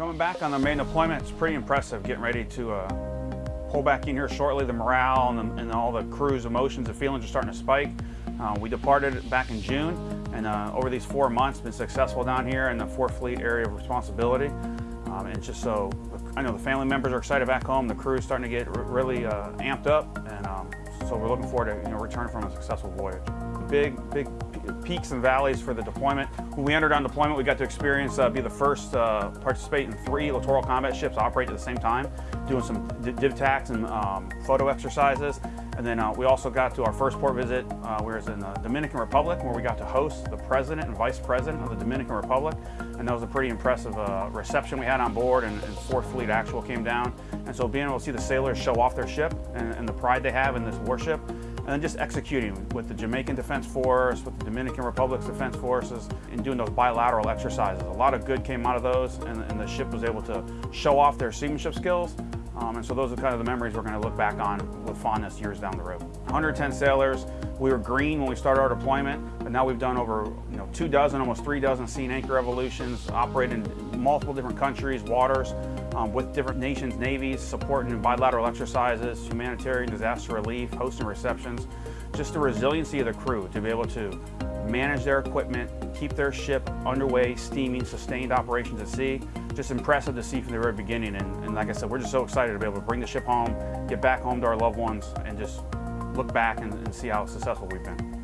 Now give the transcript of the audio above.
Coming back on the main deployment, it's pretty impressive getting ready to uh, pull back in here shortly. The morale and, the, and, all the crew's emotions and feelings are starting to spike. Uh, we departed back in June and uh, over these four months been successful down here in the 4th Fleet area of responsibility. Um, and just so, I know the family members are excited back home, the crew is starting to get really uh, amped up so we're looking forward to you know, returning from a successful voyage. Big, big peaks and valleys for the deployment. When we entered on deployment, we got to experience, uh, be the first uh, participate in three littoral combat ships operate at the same time, doing some div tacs and um, photo exercises. And then uh, we also got to our first port visit, uh, we were in the Dominican Republic, where we got to host the President and Vice President of the Dominican Republic. And that was a pretty impressive uh, reception we had on board, and, and 4th Fleet Actual came down. And so being able to see the sailors show off their ship and, and the pride they have in this warship, and then just executing with the Jamaican Defense Force, with the Dominican Republic's Defense Forces, and doing those bilateral exercises. A lot of good came out of those, and, and the ship was able to show off their seamanship skills, um, and so those are kind of the memories we're going to look back on with fondness years down the road. 110 sailors. We were green when we started our deployment, but now we've done over you know two dozen, almost three dozen sea anchor evolutions, operated in multiple different countries, waters, um, with different nations, navies, supporting bilateral exercises, humanitarian disaster relief, hosting receptions. Just the resiliency of the crew to be able to manage their equipment, keep their ship underway, steaming, sustained operations at sea. Just impressive to see from the very beginning. And, and like I said, we're just so excited to be able to bring the ship home, get back home to our loved ones, and just look back and, and see how successful we've been.